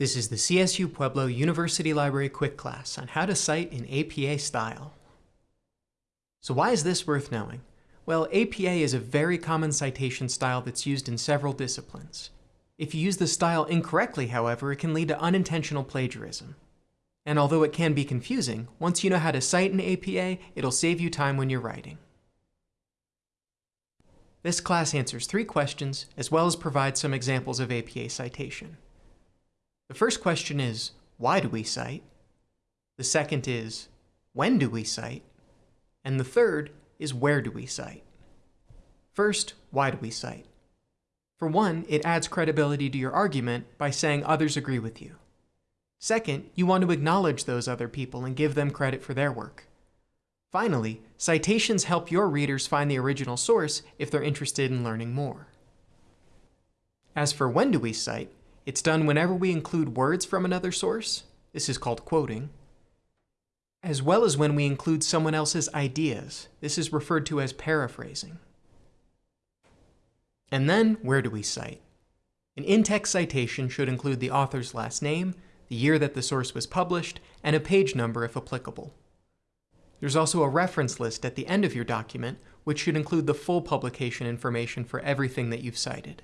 This is the CSU Pueblo University Library quick class on how to cite in APA style. So why is this worth knowing? Well, APA is a very common citation style that's used in several disciplines. If you use the style incorrectly, however, it can lead to unintentional plagiarism. And although it can be confusing, once you know how to cite in APA, it'll save you time when you're writing. This class answers three questions, as well as provides some examples of APA citation. The first question is, why do we cite? The second is, when do we cite? And the third is, where do we cite? First, why do we cite? For one, it adds credibility to your argument by saying others agree with you. Second, you want to acknowledge those other people and give them credit for their work. Finally, citations help your readers find the original source if they're interested in learning more. As for when do we cite, it's done whenever we include words from another source, this is called quoting, as well as when we include someone else's ideas, this is referred to as paraphrasing. And then, where do we cite? An in-text citation should include the author's last name, the year that the source was published, and a page number if applicable. There's also a reference list at the end of your document, which should include the full publication information for everything that you've cited.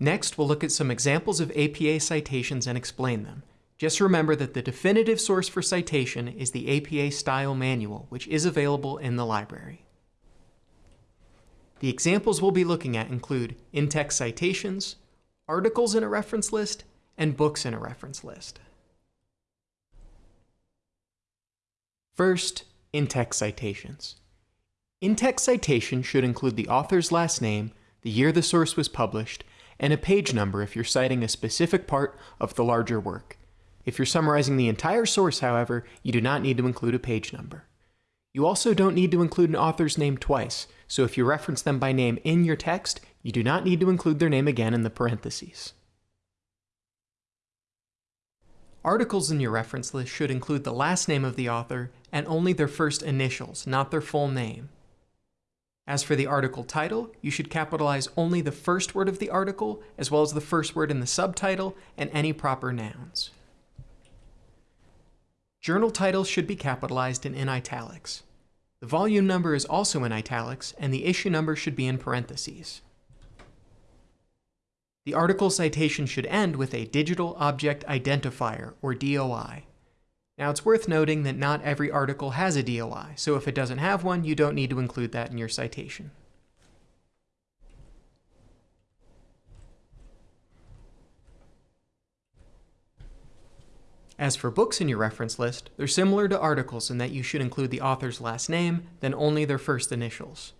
Next, we'll look at some examples of APA citations and explain them. Just remember that the definitive source for citation is the APA Style Manual, which is available in the library. The examples we'll be looking at include in-text citations, articles in a reference list, and books in a reference list. First, in-text citations. In-text citation should include the author's last name, the year the source was published, and a page number if you're citing a specific part of the larger work. If you're summarizing the entire source, however, you do not need to include a page number. You also don't need to include an author's name twice, so if you reference them by name in your text, you do not need to include their name again in the parentheses. Articles in your reference list should include the last name of the author and only their first initials, not their full name. As for the article title, you should capitalize only the first word of the article, as well as the first word in the subtitle and any proper nouns. Journal titles should be capitalized and in italics. The volume number is also in italics, and the issue number should be in parentheses. The article citation should end with a Digital Object Identifier, or DOI. Now it's worth noting that not every article has a DOI, so if it doesn't have one, you don't need to include that in your citation. As for books in your reference list, they're similar to articles in that you should include the author's last name, then only their first initials.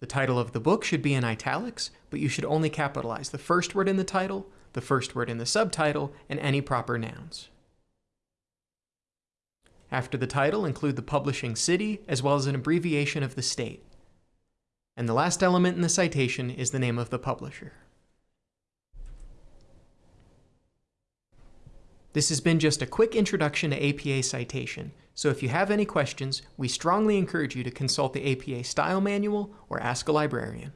The title of the book should be in italics, but you should only capitalize the first word in the title, the first word in the subtitle, and any proper nouns. After the title, include the publishing city, as well as an abbreviation of the state. And the last element in the citation is the name of the publisher. This has been just a quick introduction to APA citation, so if you have any questions, we strongly encourage you to consult the APA Style Manual or ask a librarian.